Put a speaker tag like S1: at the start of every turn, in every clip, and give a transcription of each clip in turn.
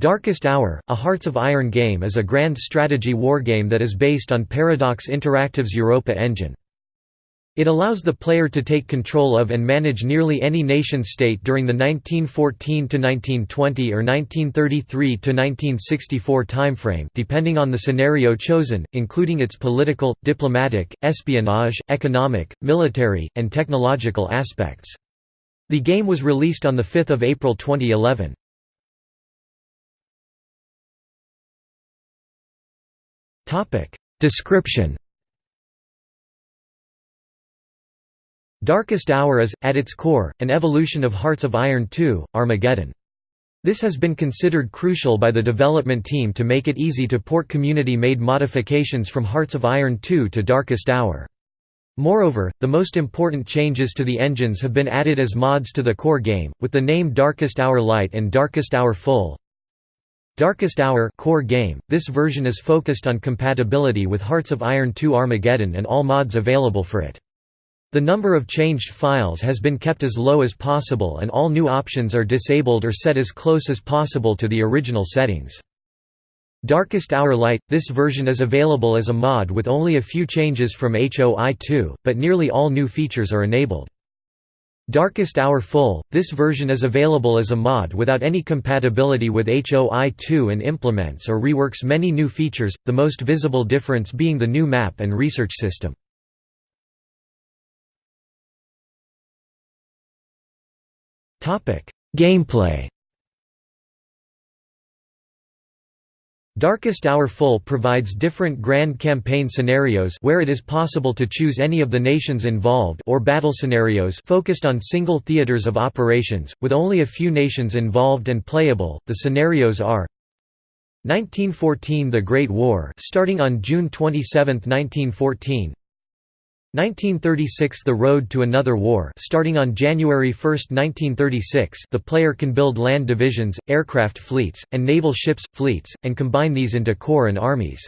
S1: Darkest Hour, a Hearts of Iron game is a grand strategy wargame that is based on Paradox Interactive's Europa engine. It allows the player to take control of and manage nearly any nation-state during the 1914–1920 or 1933–1964 timeframe depending on the scenario chosen, including its political, diplomatic, espionage, economic, military, and technological aspects. The game was released on 5 April 2011. Description Darkest Hour is, at its core, an evolution of Hearts of Iron II, Armageddon. This has been considered crucial by the development team to make it easy to port community-made modifications from Hearts of Iron II to Darkest Hour. Moreover, the most important changes to the engines have been added as mods to the core game, with the name Darkest Hour Light and Darkest Hour Full, Darkest Hour core game. This version is focused on compatibility with Hearts of Iron 2 Armageddon and all mods available for it. The number of changed files has been kept as low as possible and all new options are disabled or set as close as possible to the original settings. Darkest Hour Light – This version is available as a mod with only a few changes from HOI 2, but nearly all new features are enabled. Darkest Hour Full, this version is available as a mod without any compatibility with HOI2 and implements or reworks many new features, the most visible difference being the new map and research system. Gameplay Darkest Hour Full provides different grand campaign scenarios where it is possible to choose any of the nations involved or battle scenarios focused on single theaters of operations, with only a few nations involved and playable. The scenarios are 1914 The Great War starting on June 27, 1914 1936 – The Road to Another War starting on January 1, 1936 the player can build land divisions, aircraft fleets, and naval ships, fleets, and combine these into corps and armies.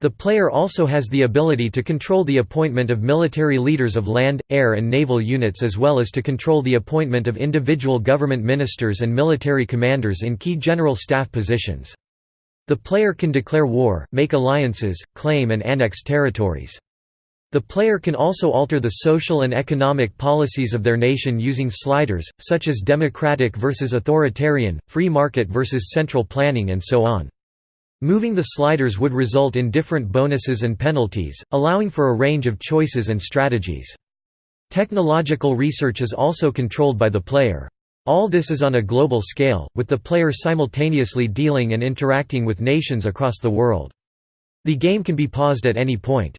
S1: The player also has the ability to control the appointment of military leaders of land, air and naval units as well as to control the appointment of individual government ministers and military commanders in key general staff positions. The player can declare war, make alliances, claim and annex territories. The player can also alter the social and economic policies of their nation using sliders, such as democratic versus authoritarian, free market versus central planning and so on. Moving the sliders would result in different bonuses and penalties, allowing for a range of choices and strategies. Technological research is also controlled by the player. All this is on a global scale, with the player simultaneously dealing and interacting with nations across the world. The game can be paused at any point.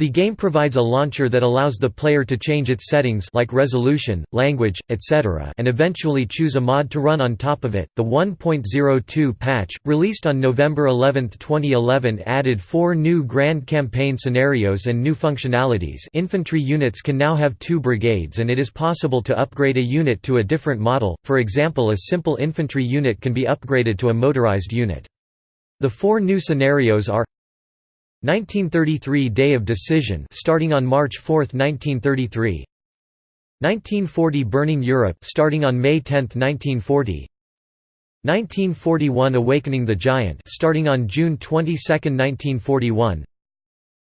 S1: The game provides a launcher that allows the player to change its settings like resolution, language, etc. and eventually choose a mod to run on top of it. The 1.02 patch, released on November 11, 2011 added four new Grand Campaign scenarios and new functionalities infantry units can now have two brigades and it is possible to upgrade a unit to a different model, for example a simple infantry unit can be upgraded to a motorized unit. The four new scenarios are 1933 Day of Decision starting on March 4, 1933 1940 Burning Europe starting on May 10, 1940 1941 Awakening the Giant starting on June 22, 1941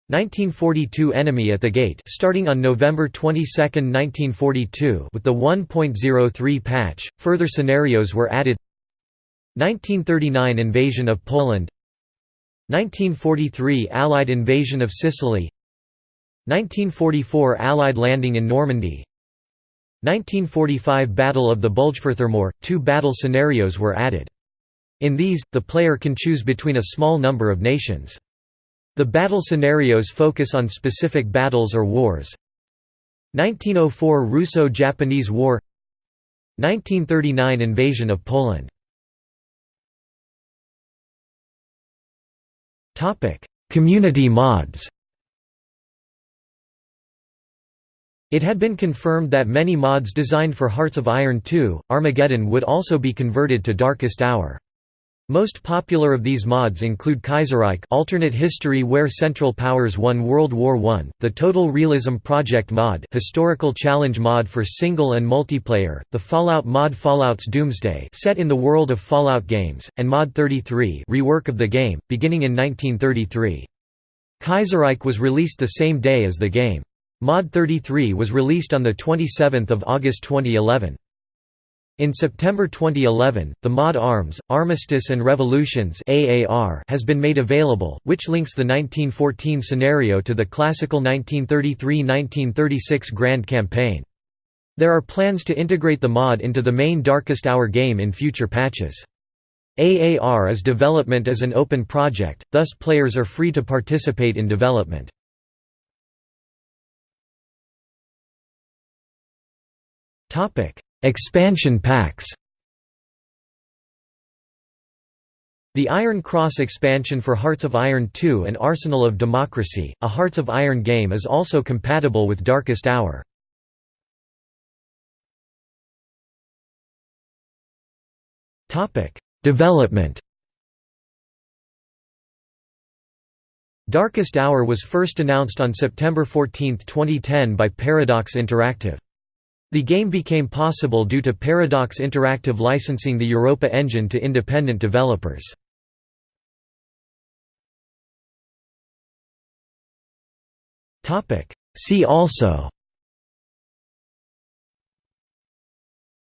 S1: 1942 Enemy at the Gate starting on November 22, 1942 with the 1.03 patch, further scenarios were added. 1939 Invasion of Poland 1943 Allied invasion of Sicily 1944 Allied landing in Normandy 1945 Battle of the Bulge. two battle scenarios were added. In these, the player can choose between a small number of nations. The battle scenarios focus on specific battles or wars. 1904 Russo-Japanese War 1939 Invasion of Poland Topic: Community mods. It had been confirmed that many mods designed for Hearts of Iron 2, Armageddon would also be converted to Darkest Hour. Most popular of these mods include Kaiserreich alternate history where Central Powers won World War I, the Total Realism Project mod historical challenge mod for single and multiplayer, the Fallout mod Fallout's Doomsday set in the world of Fallout games, and Mod 33 rework of the game, beginning in 1933. Kaiserreich was released the same day as the game. Mod 33 was released on 27 August 2011. In September 2011, the mod ARMS, Armistice and Revolutions has been made available, which links the 1914 scenario to the classical 1933–1936 Grand Campaign. There are plans to integrate the mod into the main Darkest Hour game in future patches. AAR is development as an open project, thus players are free to participate in development. Expansion packs The Iron Cross expansion for Hearts of Iron 2 and Arsenal of Democracy, a Hearts of Iron game is also compatible with Darkest Hour. Development Darkest Hour was first announced on September 14, 2010 by Paradox Interactive. The game became possible due to Paradox Interactive licensing the Europa engine to independent developers. See also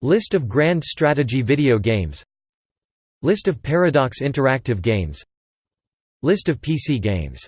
S1: List of Grand Strategy video games List of Paradox Interactive games List of PC games